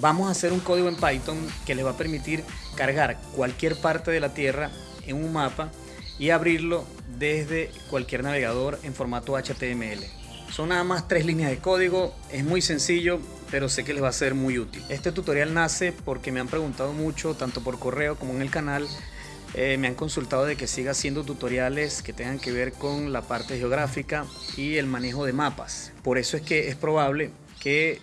Vamos a hacer un código en Python que les va a permitir cargar cualquier parte de la Tierra en un mapa y abrirlo desde cualquier navegador en formato HTML. Son nada más tres líneas de código, es muy sencillo, pero sé que les va a ser muy útil. Este tutorial nace porque me han preguntado mucho, tanto por correo como en el canal, eh, me han consultado de que siga haciendo tutoriales que tengan que ver con la parte geográfica y el manejo de mapas. Por eso es que es probable que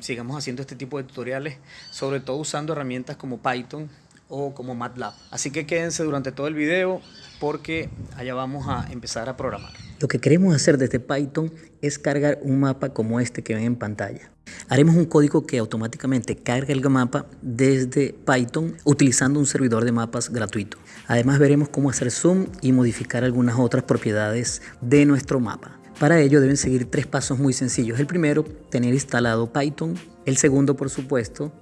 sigamos haciendo este tipo de tutoriales, sobre todo usando herramientas como Python o como MATLAB. Así que quédense durante todo el video porque allá vamos a empezar a programar. Lo que queremos hacer desde Python es cargar un mapa como este que ven en pantalla. Haremos un código que automáticamente carga el mapa desde Python utilizando un servidor de mapas gratuito. Además veremos cómo hacer zoom y modificar algunas otras propiedades de nuestro mapa. Para ello deben seguir tres pasos muy sencillos. El primero, tener instalado Python. El segundo, por supuesto,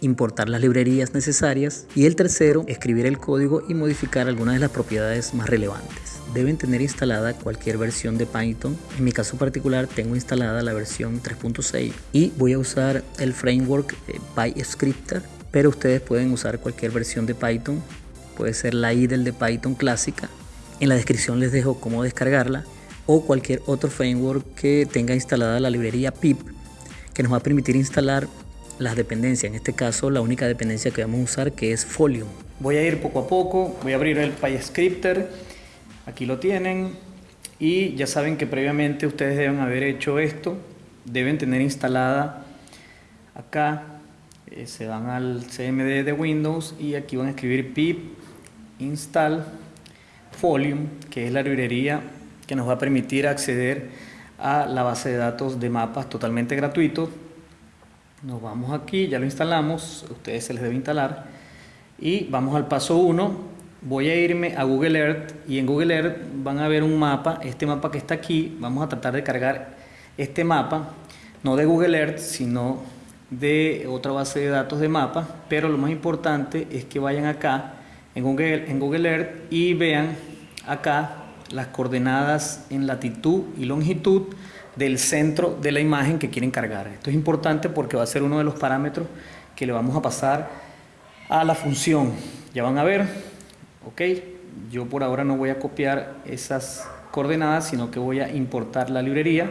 importar las librerías necesarias. Y el tercero, escribir el código y modificar algunas de las propiedades más relevantes. Deben tener instalada cualquier versión de Python. En mi caso particular tengo instalada la versión 3.6 y voy a usar el framework eh, PyScripter, pero ustedes pueden usar cualquier versión de Python. Puede ser la IDLE de Python clásica. En la descripción les dejo cómo descargarla o cualquier otro framework que tenga instalada la librería pip que nos va a permitir instalar las dependencias, en este caso la única dependencia que vamos a usar que es Folium. Voy a ir poco a poco, voy a abrir el PyScripter, aquí lo tienen y ya saben que previamente ustedes deben haber hecho esto, deben tener instalada acá, eh, se van al CMD de Windows y aquí van a escribir pip install Folium, que es la librería que nos va a permitir acceder a la base de datos de mapas totalmente gratuito. Nos vamos aquí, ya lo instalamos, a ustedes se les debe instalar. Y vamos al paso 1, voy a irme a Google Earth y en Google Earth van a ver un mapa, este mapa que está aquí, vamos a tratar de cargar este mapa, no de Google Earth, sino de otra base de datos de mapas, pero lo más importante es que vayan acá en Google, en Google Earth y vean acá las coordenadas en latitud y longitud del centro de la imagen que quieren cargar. Esto es importante porque va a ser uno de los parámetros que le vamos a pasar a la función. Ya van a ver, ok, yo por ahora no voy a copiar esas coordenadas, sino que voy a importar la librería.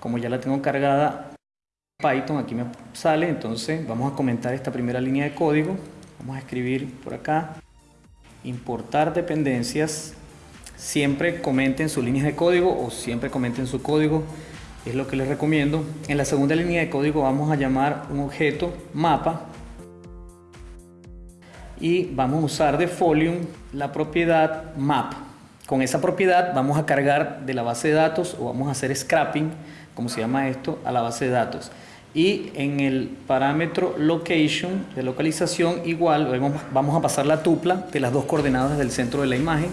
Como ya la tengo cargada Python, aquí me sale, entonces vamos a comentar esta primera línea de código. Vamos a escribir por acá, importar dependencias siempre comenten sus líneas de código o siempre comenten su código, es lo que les recomiendo. En la segunda línea de código vamos a llamar un objeto mapa y vamos a usar de Folium la propiedad map. Con esa propiedad vamos a cargar de la base de datos o vamos a hacer scrapping, como se llama esto, a la base de datos. Y en el parámetro location, de localización, igual vamos a pasar la tupla de las dos coordenadas del centro de la imagen.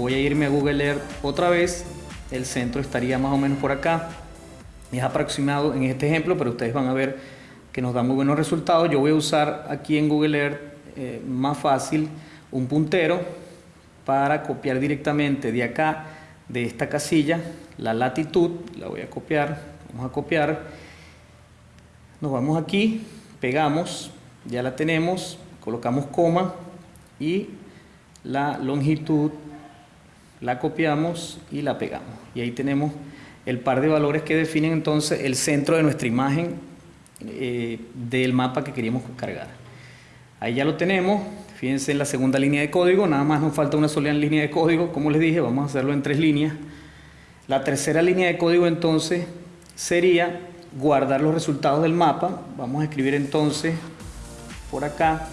Voy a irme a Google Earth otra vez, el centro estaría más o menos por acá, es aproximado en este ejemplo, pero ustedes van a ver que nos da muy buenos resultados. Yo voy a usar aquí en Google Earth eh, más fácil un puntero para copiar directamente de acá, de esta casilla, la latitud, la voy a copiar, vamos a copiar, nos vamos aquí, pegamos, ya la tenemos, colocamos coma y la longitud la copiamos y la pegamos. Y ahí tenemos el par de valores que definen entonces el centro de nuestra imagen eh, del mapa que queríamos cargar. Ahí ya lo tenemos, fíjense en la segunda línea de código, nada más nos falta una sola línea de código, como les dije, vamos a hacerlo en tres líneas. La tercera línea de código entonces sería guardar los resultados del mapa, vamos a escribir entonces por acá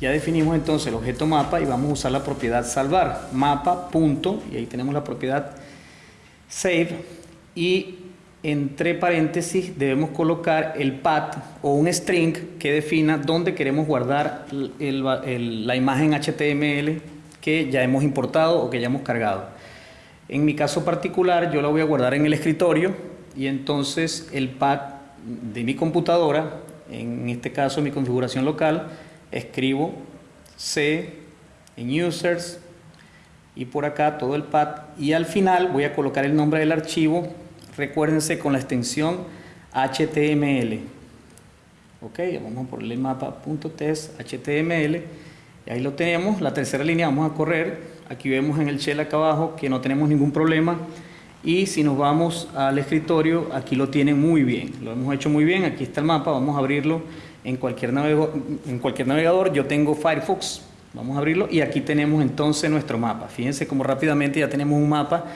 ya definimos entonces el objeto mapa y vamos a usar la propiedad salvar, mapa, punto, y ahí tenemos la propiedad save, y entre paréntesis debemos colocar el path o un string que defina dónde queremos guardar la imagen HTML que ya hemos importado o que ya hemos cargado. En mi caso particular yo la voy a guardar en el escritorio y entonces el path de mi computadora, en este caso mi configuración local, escribo C en users y por acá todo el path y al final voy a colocar el nombre del archivo recuérdense con la extensión HTML. Ok, vamos a ponerle mapa.test HTML. Y ahí lo tenemos. La tercera línea vamos a correr. Aquí vemos en el shell acá abajo que no tenemos ningún problema. Y si nos vamos al escritorio, aquí lo tienen muy bien. Lo hemos hecho muy bien. Aquí está el mapa. Vamos a abrirlo en cualquier, en cualquier navegador. Yo tengo Firefox. Vamos a abrirlo y aquí tenemos entonces nuestro mapa. Fíjense cómo rápidamente ya tenemos un mapa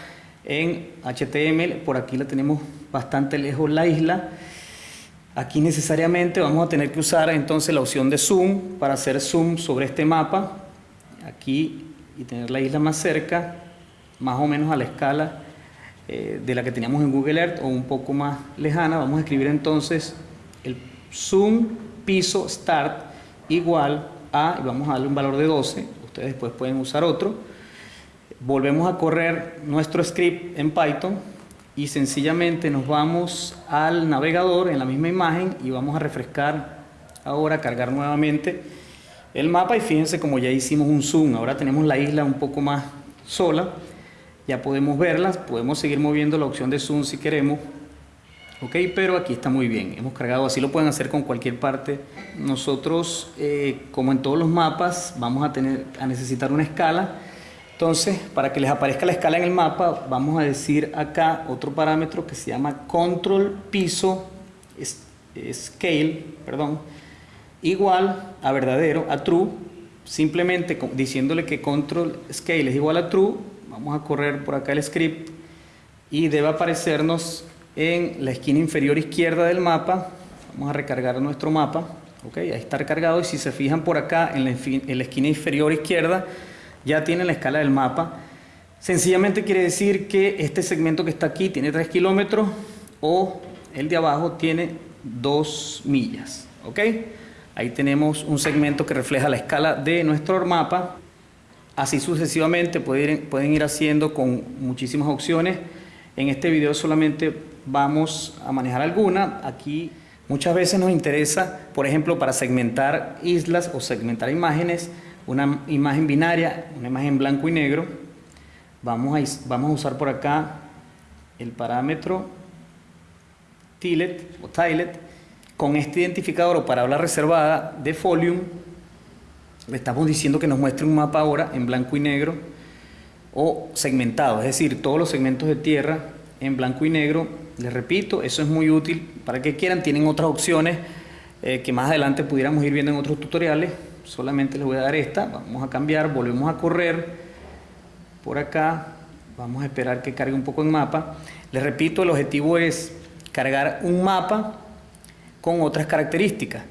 en HTML. Por aquí la tenemos bastante lejos la isla. Aquí necesariamente vamos a tener que usar entonces la opción de zoom para hacer zoom sobre este mapa. Aquí y tener la isla más cerca, más o menos a la escala eh, de la que teníamos en Google Earth o un poco más lejana. Vamos a escribir entonces el zoom piso start igual a, y vamos a darle un valor de 12. Ustedes después pueden usar otro. Volvemos a correr nuestro script en Python y sencillamente nos vamos al navegador en la misma imagen y vamos a refrescar ahora, cargar nuevamente el mapa y fíjense como ya hicimos un zoom, ahora tenemos la isla un poco más sola, ya podemos verlas, podemos seguir moviendo la opción de zoom si queremos, ok, pero aquí está muy bien, hemos cargado, así lo pueden hacer con cualquier parte, nosotros eh, como en todos los mapas vamos a, tener, a necesitar una escala, entonces, para que les aparezca la escala en el mapa, vamos a decir acá otro parámetro que se llama control piso scale, perdón, igual a verdadero, a true, simplemente diciéndole que control scale es igual a true, vamos a correr por acá el script y debe aparecernos en la esquina inferior izquierda del mapa, vamos a recargar nuestro mapa, ok, ahí está recargado y si se fijan por acá en la, en la esquina inferior izquierda, ya tiene la escala del mapa. Sencillamente quiere decir que este segmento que está aquí tiene 3 kilómetros o el de abajo tiene 2 millas. ¿Ok? Ahí tenemos un segmento que refleja la escala de nuestro mapa. Así sucesivamente pueden ir haciendo con muchísimas opciones. En este video solamente vamos a manejar alguna. Aquí muchas veces nos interesa, por ejemplo, para segmentar islas o segmentar imágenes, una imagen binaria, una imagen blanco y negro. Vamos a, vamos a usar por acá el parámetro tilet o tilet con este identificador o palabra reservada de Folium. Le estamos diciendo que nos muestre un mapa ahora en blanco y negro o segmentado, es decir, todos los segmentos de tierra en blanco y negro. Les repito, eso es muy útil para que quieran. Tienen otras opciones eh, que más adelante pudiéramos ir viendo en otros tutoriales solamente les voy a dar esta, vamos a cambiar, volvemos a correr por acá, vamos a esperar que cargue un poco en mapa. Les repito, el objetivo es cargar un mapa con otras características.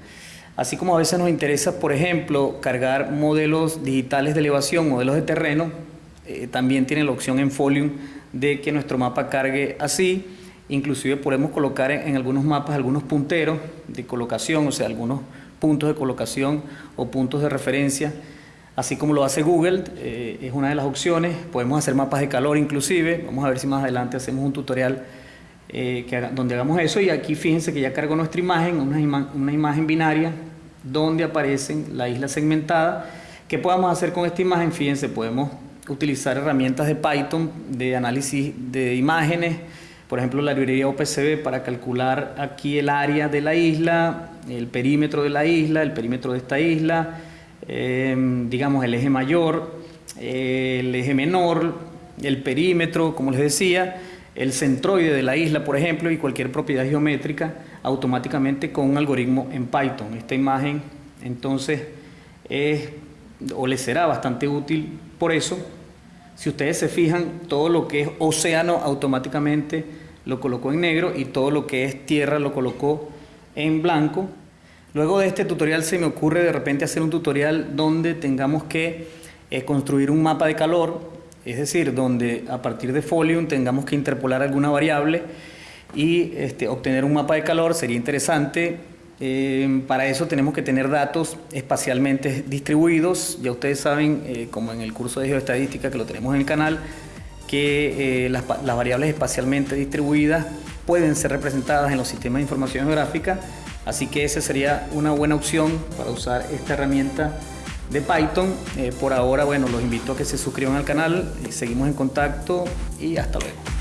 Así como a veces nos interesa, por ejemplo, cargar modelos digitales de elevación, modelos de terreno, eh, también tiene la opción en Folium de que nuestro mapa cargue así. Inclusive podemos colocar en, algunos mapas algunos punteros de colocación, o sea, algunos puntos de colocación o puntos de referencia, así como lo hace Google, eh, es una de las opciones. Podemos hacer mapas de calor inclusive, vamos a ver si más adelante hacemos un tutorial eh, que donde hagamos eso y aquí fíjense que ya cargo nuestra imagen, una, una imagen binaria donde aparecen la isla segmentada. ¿Qué podemos hacer con esta imagen? Fíjense, podemos utilizar herramientas de Python de análisis de imágenes, por ejemplo la librería OPCB para calcular aquí el área de la isla, el perímetro de la isla, el perímetro de esta isla, em, digamos el eje mayor, el eje menor, el perímetro, como les decía, el centroide de la isla, por ejemplo, y cualquier propiedad geométrica automáticamente con un algoritmo en Python. Esta imagen entonces es o les será bastante útil por eso. Si ustedes se fijan, todo lo que es océano automáticamente lo colocó en negro y todo lo que es tierra lo colocó en blanco. Luego de este tutorial se me ocurre de repente hacer un tutorial donde tengamos que eh, construir un mapa de calor, es decir, donde a partir de Folium tengamos que interpolar alguna variable y este, obtener un mapa de calor, sería interesante. Eh, para eso tenemos que tener datos espacialmente distribuidos, ya ustedes saben, eh, como en el curso de geoestadística que lo tenemos en el canal, que las, las variables espacialmente distribuidas pueden ser representadas en los sistemas de información geográfica, así que esa sería una buena opción para usar esta herramienta de Python. Eh, por ahora, bueno, los invito a que se suscriban al canal, seguimos en contacto y hasta luego.